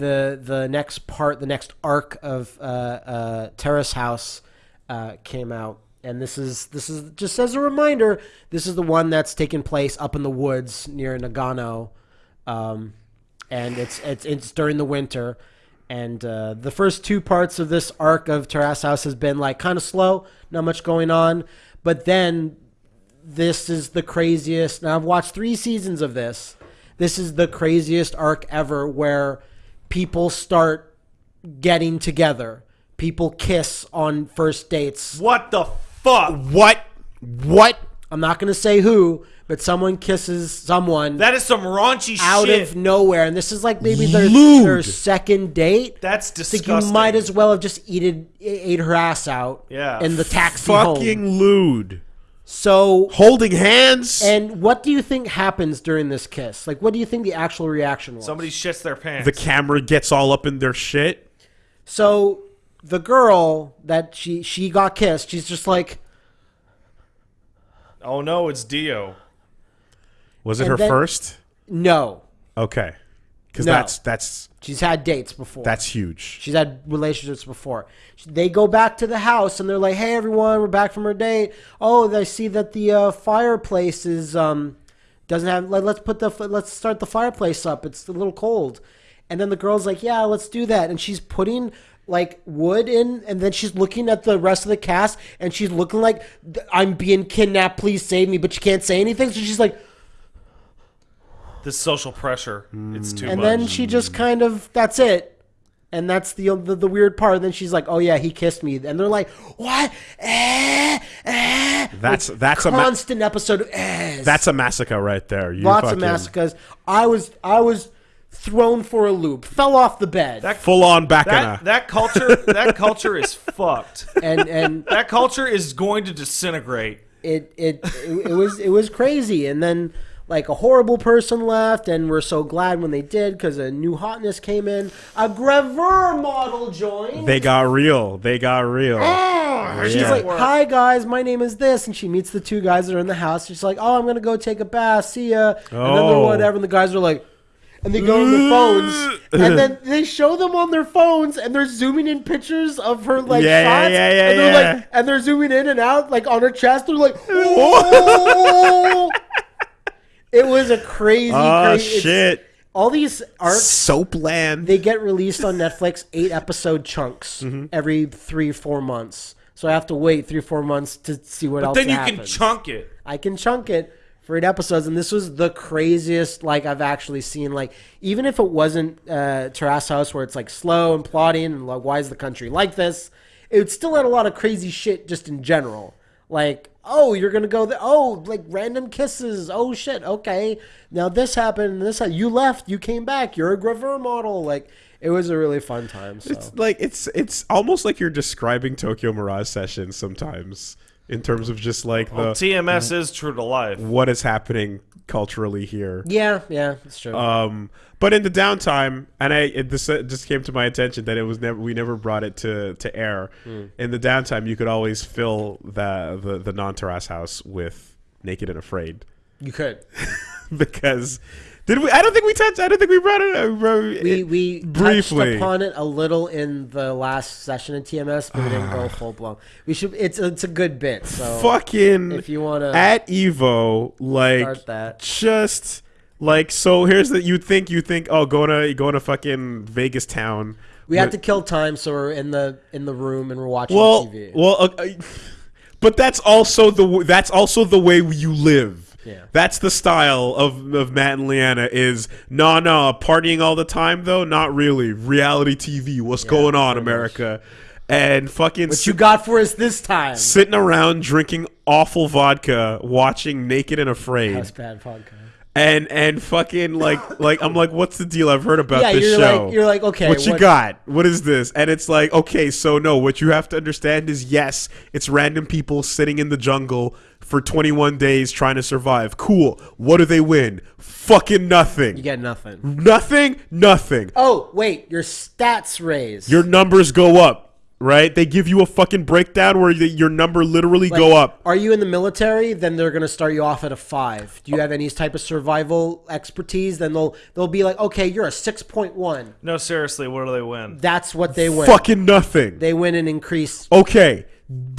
the the next part, the next arc of uh, uh, Terrace House uh, came out, and this is this is just as a reminder. This is the one that's taking place up in the woods near Nagano, um, and it's it's it's during the winter. And uh, the first two parts of this arc of Terrace House has been like kind of slow, not much going on. But then this is the craziest. Now I've watched three seasons of this. This is the craziest arc ever where people start getting together. People kiss on first dates. What the fuck? What? What? I'm not going to say who, but someone kisses someone That is some raunchy shit. out shit. of nowhere. And this is like maybe their, Lewd. their second date. That's disgusting. like you might as well have just eaten ate her ass out Yeah. in the taxi Fucking home. lewd. So Holding hands. And what do you think happens during this kiss? Like, what do you think the actual reaction was? Somebody shits their pants. the camera gets all up in their shit. So the girl that she she got kissed, she's just like, oh no, it's Dio. Was it And her then- first? no. Okay. Because No. that's that's She's had dates before. that's huge. She's had relationships before. They go back to the house and they're like, "Hey, everyone, we're back from our date. Oh, I see that the uh, fireplace is um doesn't have. Let, let's put the let's start the fireplace up. It's a little cold." And then the girl's like, "Yeah, let's do that." And she's putting like wood in, and then she's looking at the rest of the cast, and she's looking like, "I'm being kidnapped. Please save me." But she can't say anything, so she's like. This social pressure. It's too and much. then she just kind of that's it and that's the, the the weird part and then she's like oh yeah he kissed me and they're like what eh, eh. That's Like, that's a ma- constant episode of ehs. that's a massacre right there. You lots fucking, of massacres i was i was thrown for a loop fell off the bed That- Full on back that that culture that culture is fucked. and and That culture is going to disintegrate. it, it it it was it was crazy and then like a horrible person left and we're so glad when they did because a new hotness came in a gravure model joined They got real. They got real. Oh, she's Yeah. like, "Hi guys, my name is this," and she meets the two guys that are in the house. She's like, "Oh, I'm gonna go take a bath. See ya." And then they're Oh. whatever, and the guys are like, and they go on their phones, and then they show them on their phones, and they're zooming in pictures of her like Yeah, shots, yeah, yeah, and they're yeah. like, and they're zooming in and out like on her chest. They're like, "Whoa!" Oh. It was a crazy, Oh crazy. shit. All these arcs Soapland. they get released on Netflix eight episode chunks Mm-hmm. every three four months. So I have to wait three four months to see what else. Then you happens. can chunk it. I can chunk it for eight episodes, and this was the craziest like I've actually seen. Like even if it wasn't uh, Terrace House, where it's like slow and plotting, and like why is the country like this? It would still had a lot of crazy shit just in general. Like oh, you're gonna go there. Oh, like random kisses. Oh shit. Okay, now this happened. This ha- you left. You came back. You're a gravure model. Like it was a really fun time. So. It's like it's it's almost like you're describing Tokyo Mirage sessions sometimes in terms of just like the Well, TMS is true to life. what is happening culturally here. yeah, yeah, it's true. Um, but in the downtime, and I it, this uh, just came to my attention that it was never we never brought it to to air. In the downtime, you could always fill the the, the non terrace house with naked and afraid you could. because did we? I don't think we touched. I don't think we brought it. Uh, bro, We we briefly. touched upon it a little in the last session of TMS, but we didn't go full blown. We should. It's it's a good bit. So fucking if you wanna at Evo like just like so here's the you think you think oh going to going to fucking Vegas town we have to kill time, so we're in the in the room and we're watching well TV. well uh, uh, but that's also the that's also the way you live Yeah. that's the style of, of Matt and Leanna is no no partying all the time though not really reality TV what's going on pretty much. America and fucking what you got for us this time? sitting around drinking awful vodka watching Naked and Afraid That's bad podcast. and and fucking like like I'm like, what's the deal? I've heard about Yeah, this you're show. like you're like okay. what you got? What is this? And it's like, okay, so no, what you have to understand is yes, it's random people sitting in the jungle for 21 days trying to survive. Cool. What do they win? Fucking nothing. You get nothing. nothing. Nothing. Oh wait, your stats raise. Your numbers go up. Right? They give you a fucking breakdown where the, your number literally Like, go up. Are you in the military? Then they're going to start you off at a five. Do you have any type of survival expertise? Then they'll they'll be like, okay, you're a six point one. No, seriously, what do they win? That's what they win. Fucking nothing. They win an increase. okay,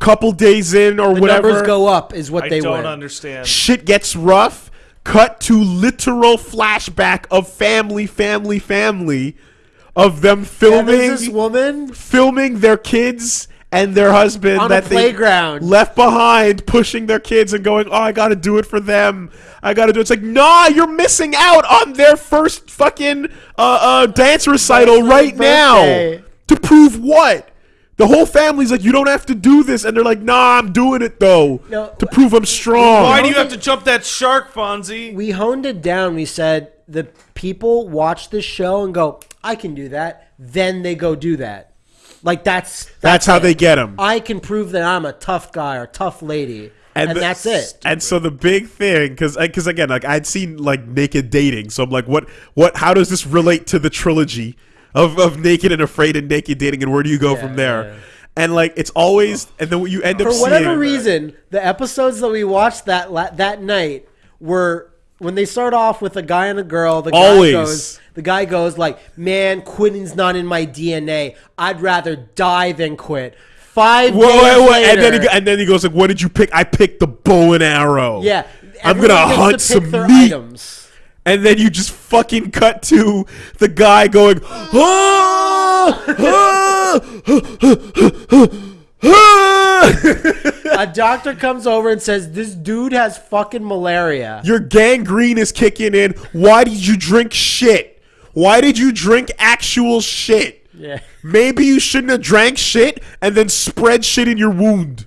couple days in or The whatever, numbers go up is what I they don't win. understand. shit gets rough. Cut to literal flashback of family, family, family, of them filming there's this woman filming their kids and their husband On a that they playground. left behind, pushing their kids and going, "Oh, I got to do it for them. I got to do." it. It's like, nah, you're missing out on their first fucking uh, uh, dance recital Birthday, right now. To prove what? The whole family's like, you don't have to do this, and they're like, nah, I'm doing it though No, to prove I'm strong. Why do you have to jump that shark, Fonzie? we honed it down. We said the people watch this show and go, I can do that. Then they go do that. Like that's That's how it. they get them. I can prove that I'm a tough guy or tough lady, and, the- that's it. And so the big thing, because because uh, again, like I'd seen like naked dating, so I'm like, what what? How does this relate to the trilogy of of naked and afraid and naked dating, and where do you go from there? yeah. And like it's always, and then what you end up For whatever seeing, reason, the episodes that we watched that that night were when they start off with a guy and a girl. The guy Always. goes, the guy goes like, "Man, quitting's not in my DNA. I'd rather die than quit." Five Whoa, days wait, wait, later, and then he, and then he goes like, "What did you pick? I picked the bow and arrow. yeah, I'm everyone gonna gets hunt to pick some their meat." items. And then you just fucking cut to the guy going, ah, ah, ah." a doctor comes over and says, "This dude has fucking malaria." Your gangrene is kicking in. Why did you drink shit? Why did you drink actual shit? Yeah. Maybe you shouldn't have drank shit and then spread shit in your wound.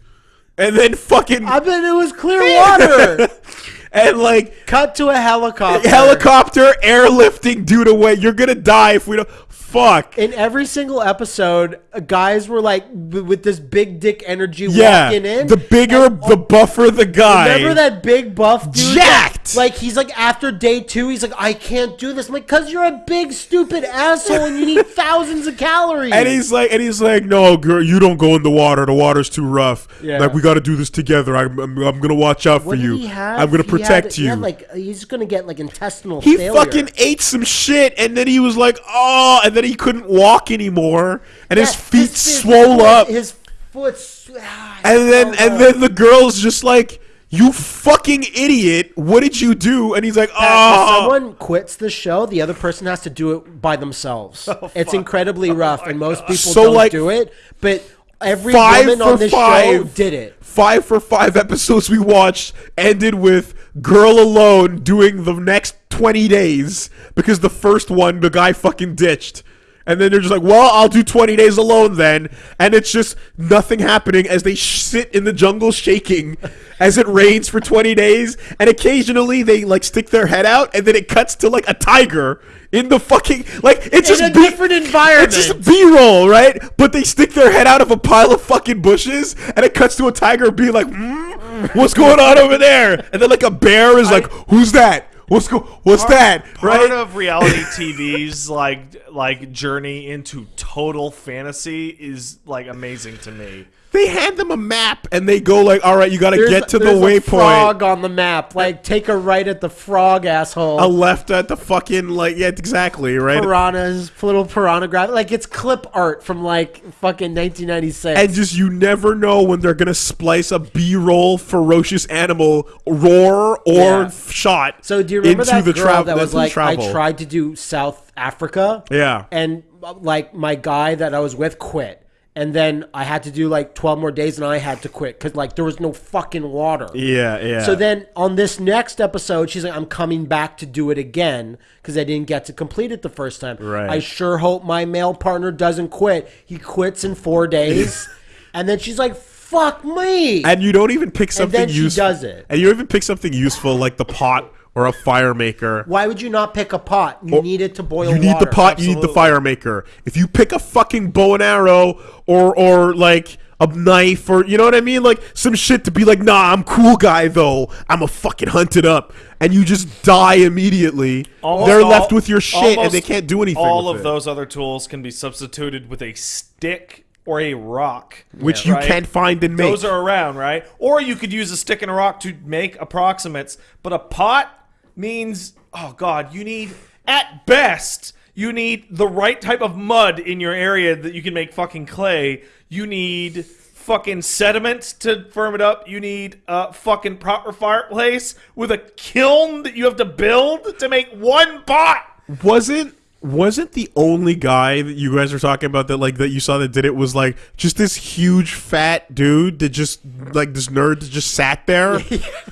And then fucking I bet it was clear water. and like Cut to a helicopter. helicopter airlifting dude away. You're gonna die if we don't fuck. In every single episode, guys were like with this big dick energy Yeah. walking in. The bigger And- the buffer the guy. Remember that big buff dude? Jacked! Like, he's like after day two, he's like, I can't do this. I'm like, cause you're a big stupid asshole and you need thousands of calories. And he's like, and he's like, no, girl, you don't go in the water. The water's too rough. Yeah. Like we got to do this together. I'm, I'm, I'm gonna watch out for you. he? I'm gonna He had- protect he you. had, like he's gonna get like intestinal. he failure. fucking ate some shit, and then he was like, oh, and then he couldn't walk anymore, and his feet his- his swole foot- up, His foot. ah, and then and up. then the girl's just like, you fucking idiot, what did you do? And he's like, If oh, someone quits the show, the other person has to do it by themselves. Oh, it's incredibly oh rough, and most people So, don't like, do it. But every five woman for on this show five. did it. five for five episodes we watched ended with girl alone doing the next 20 days because the first one the guy fucking ditched and then they're just like well i'll do 20 days alone then and it's just nothing happening as they sh- sit in the jungle shaking as it rains for 20 days and occasionally they like stick their head out and then it cuts to like a tiger in the fucking like it's In just a B- different environment. it's just B-roll, right? But they stick their head out of a pile of fucking bushes, and it cuts to a tiger being like, mm, "What's going on over there?" And then like a bear is like, "Who's that? What's go? What's that?" Part Right? of reality TV's like like journey into total fantasy is like amazing to me. They hand them a map, and they go like, "All right, you got to get to the waypoint." frog on the map. Like, take a right at the frog, asshole. A left at the fucking like, yeah, exactly, right? piranhas, little piranha graphic. Like it's clip art from like fucking 1996. And just you never know when they're gonna splice a B-roll ferocious animal roar or Yeah. shot. so do you remember into that the girl tra- that was like, I tried to do South Africa, Yeah. and like my guy that I was with quit, and then I had to do like 12 more days, and I had to quit because like there was no fucking water. Yeah, yeah. So then on this next episode, she's like, I'm coming back to do it again because I didn't get to complete it the first time. Right. I sure hope my male partner doesn't quit. He quits in four days. and then she's like, fuck me. and you don't even pick something useful. And then she useful. does it. And you don't even pick something useful like the pot or a fire maker. Why would you not pick a pot? You need it to boil You need water. the pot, you need the absolutely. fire maker. If you pick a fucking bow and arrow or or like a knife or you know what I mean, like some shit to be like, nah, I'm cool guy though. I'm a fucking hunted up, and you just die immediately. Almost They're all- left with your shit, and they can't do anything. All with of it. those other tools can be substituted with a stick or a rock. which you right? can't find and make. Those are around, right? Or you could use a stick and a rock to make approximates. But a pot means, oh god, you need at best you need the right type of mud in your area that you can make fucking clay. You need fucking sediment to firm it up. You need a fucking proper fireplace with a kiln that you have to build to make one pot. wasn't wasn't the only guy that you guys were talking about that like that you saw that did it was like just this huge fat dude that just like this nerd that just sat there.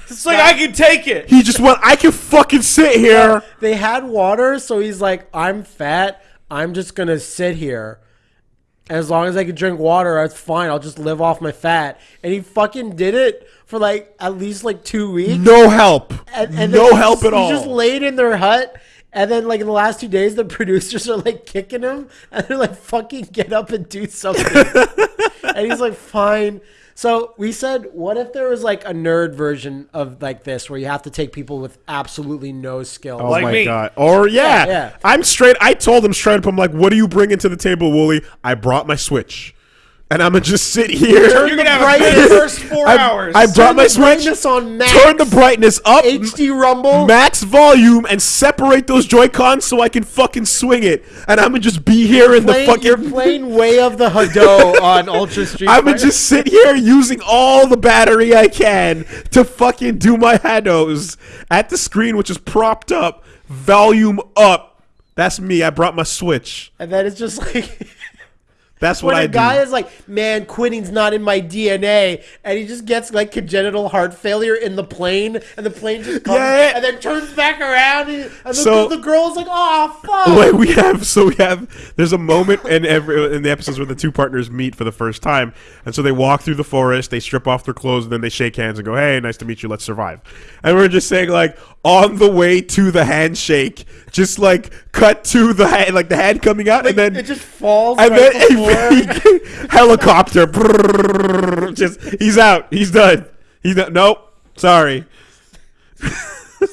It's like I can take it. he just went, I can fucking sit here. They had water, so he's like, I'm fat. I'm just gonna sit here. As long as I can drink water, that's fine. I'll just live off my fat. And he fucking did it for like at least like two weeks. No help. And, and no help he's- at all. He just laid in their hut. And then, like in the last two days, the producers are like kicking him, and they're like, "Fucking get up and do something." and he's like, "Fine." So we said, "What if there was like a nerd version of like this, where you have to take people with absolutely no skill?" Oh Like my me. god! Or yeah, Yeah, yeah. I'm straight. I told him straight up. I'm like, "What are you bringing to the table, Wooly?" I brought my Switch, and I'm gonna just sit here. You're gonna have a brightness. good first four I, hours. I brought my Switch. brightness on max. Turn the brightness up, HD Rumble. max volume, and separate those Joy Cons so I can fucking swing it. And I'm gonna just be here in playing, the fucking. you're playing Way of the Hado on Ultra Street. I'm gonna just sit here using all the battery I can to fucking do my hados at the screen, which is propped up, volume up. That's me. I brought my Switch. and then it's just like. That's what when I a guy do. is like, "Man, quitting's not in my DNA," and he just gets like congenital heart failure in the plane, and the plane just comes Yeah. and then turns back around, and, and the, So- the girl's like, "Oh fuck!" Wait, we have so we have. There's a moment in every in the episodes where the two partners meet for the first time, and so they walk through the forest, they strip off their clothes, and then they shake hands and go, "Hey, nice to meet you. Let's survive." And we're just saying like on the way to the handshake, just like cut to the hand, like the hand coming out, and then it just falls and right then before. a helicopter. brrrr, just he's out. He's done. He's done. Nope. Sorry.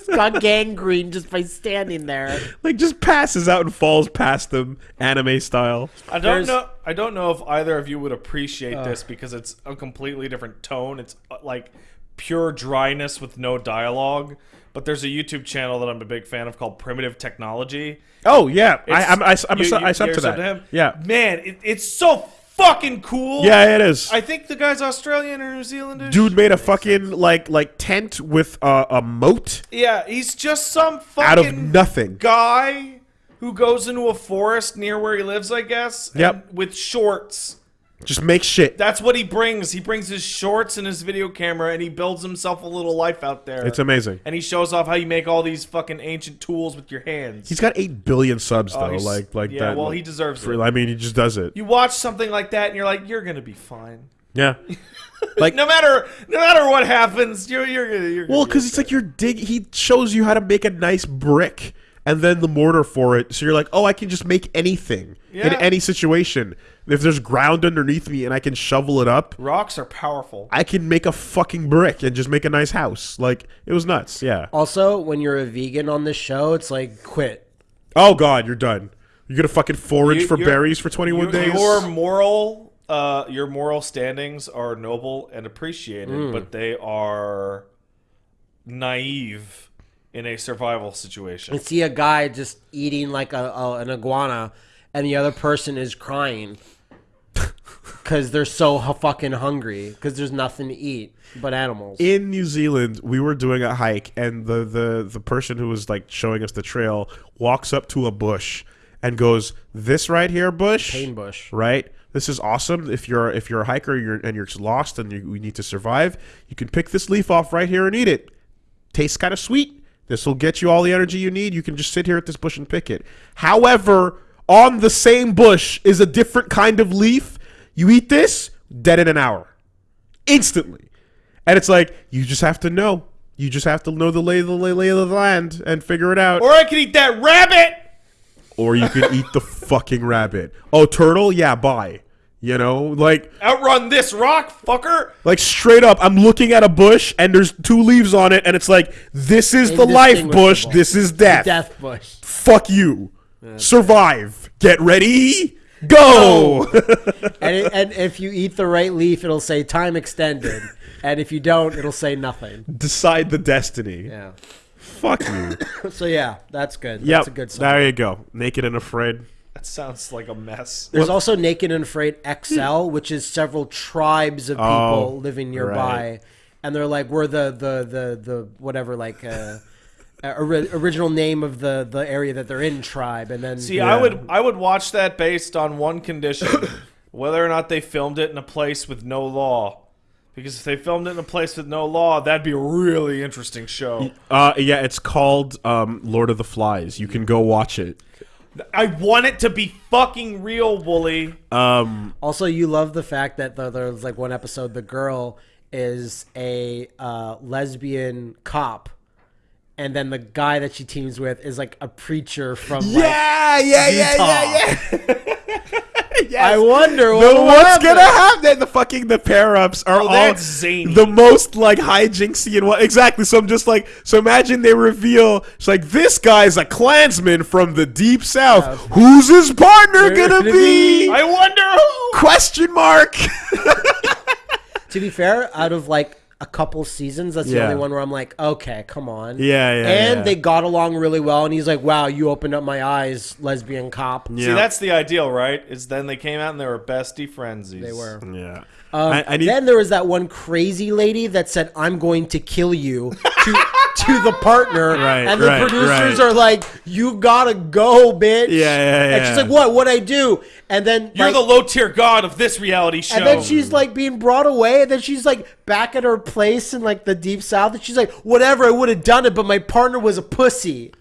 got gangrene just by standing there. Like just passes out and falls past them, anime style. I don't There's- know. I don't know if either of you would appreciate this because it's a completely different tone. It's uh, like pure dryness with no dialogue. But there's a YouTube channel that I'm a big fan of called Primitive Technology. Oh yeah, I, I'm I, I'm you- a, I sub to that. him? Yeah, man, it, it's so fucking cool. yeah, it is. I think the guy's Australian or New Zealandish. Dude made a fucking like like tent with a, a moat yeah, he's just some fucking out of nothing. guy who goes into a forest near where he lives, I guess. and Yep. with shorts. Just make shit. That's what he brings. He brings his shorts and his video camera, and he builds himself a little life out there. It's amazing. and he shows off how you make all these fucking ancient tools with your hands. He's got eight billion subs Oh, though. he's- Like like yeah, that. well, like, he deserves for- it. I mean, he just does it. You watch something like that, and you're like, you're gonna be fine. Yeah. Like No matter, no matter what happens, you're you're gonna. You're gonna well, be because it's like you're dig. He shows you how to make a nice brick. And then the mortar for it, so you're like, oh, I can just make anything in any situation. If there's ground underneath me and I can shovel it up, Rocks are powerful. I can make a fucking brick and just make a nice house. Like it was nuts. Yeah. Also, when you're a vegan on this show, it's like quit. Oh god, you're done. You're gonna fucking forage You- for berries for 21 Your- days. Your moral, uh, your moral standings are noble and appreciated, Hmm. but they are naive in a survival situation. and see a guy just eating like a, a an iguana, and the other person is crying because they're so fucking hungry because there's nothing to eat but animals. in New Zealand, we were doing a hike, and the, the the person who was like showing us the trail walks up to a bush and goes, "This right here, bush, Pain bush. right? This is awesome. If you're if you're a hiker you're, and you're lost and you, we need to survive, you can pick this leaf off right here and eat it. Tastes kind of sweet. This will get you all the energy you need. You can just sit here at this bush and pick it. However, on the same bush is a different kind of leaf. You eat this, dead in an hour, instantly. And it's like you just have to know. You just have to know the lay, the lay, lay of the land and figure it out. or I could eat that rabbit. Or you can eat the fucking rabbit. Oh, turtle? Yeah, bye. You know, like Outrun this rock, fucker. like straight up, I'm looking at a bush and there's two leaves on it, and it's like this is the life bush, this is death. Death bush. Fuck you. Survive. Get ready. Go. and, it, and if you eat the right leaf, it'll say time extended, and if you don't, it'll say nothing. Decide the destiny. Yeah. Fuck you. So yeah, that's good. yep. That's a good song. there you go. Naked and afraid. That sounds like a mess. There's also Naked and Afraid XL, which is several tribes of people Oh, living nearby, right. and they're like, we're the the the the whatever like. Uh, uh, original name of the the area that they're in tribe and then See, Yeah. I would I would watch that based on one condition, whether or not they filmed it in a place with no law. Because if they filmed it in a place with no law, that'd be a really interesting show. Uh, yeah, it's called um, Lord of the Flies. You can go watch it. I want it to be fucking real, Wooly. Um, Also, you love the fact that the, there's like one episode, the girl is a uh, lesbian cop, and then the guy that she teams with is like a preacher from like, yeah, yeah, Utah. Yes. I wonder what will what's happen. gonna happen? The fucking the pair ups are oh, all Oh, that's zany. the most like hijinksy and what exactly. So I'm just like, so imagine they reveal it's like this guy's a Klansman from the deep south. Who's his partner They're gonna gonna be? be- I wonder who. Question mark. To be fair, out of like a couple seasons, that's the Yeah. only one where I'm like, okay, come on. Yeah, yeah, And yeah. they got along really well, and he's like, wow, you opened up my eyes, lesbian cop. See, that's the ideal, right? Is then they came out and they were bestie frenzies. They were. yeah. Um, I, I need. then there was that one crazy lady that said, "I'm going to kill you" to, to the partner, Right, and the right, producers right. are like, "You gotta go, bitch!" Yeah, yeah, yeah. And she's like, "What? What I do?" And then You're like, the low tier god of this reality show. and then she's like being brought away, and then she's like back at her place in like the deep south, and she's like, "Whatever, I would have done it, but my partner was a pussy.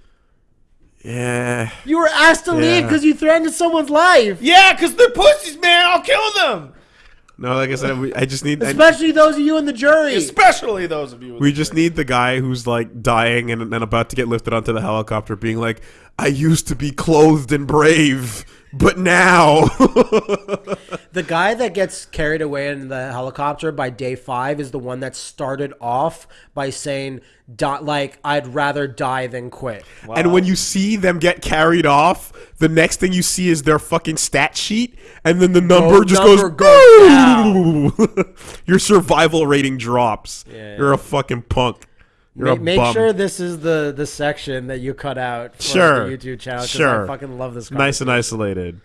yeah. You were asked to leave because you threatened someone's life." yeah, because they're pussies, man. I'll kill them. No, like I said, we, I just need. I, Especially those of you in the jury. Especially those of you. With we the just jury. need the guy who's like dying and then about to get lifted onto the helicopter, being like, "I used to be clothed and brave, but now." The guy that gets carried away in the helicopter by day five is the one that started off by saying, "Die- like, I'd rather die than quit. And when you see them get carried off, the next thing you see is their fucking stat sheet, and then the number just number goes. Your survival rating drops. Yeah. You're a fucking punk. You're Make, a make bum. sure this is the, the section that you cut out for Sure. the YouTube channel because Sure. I fucking love this nice and isolated.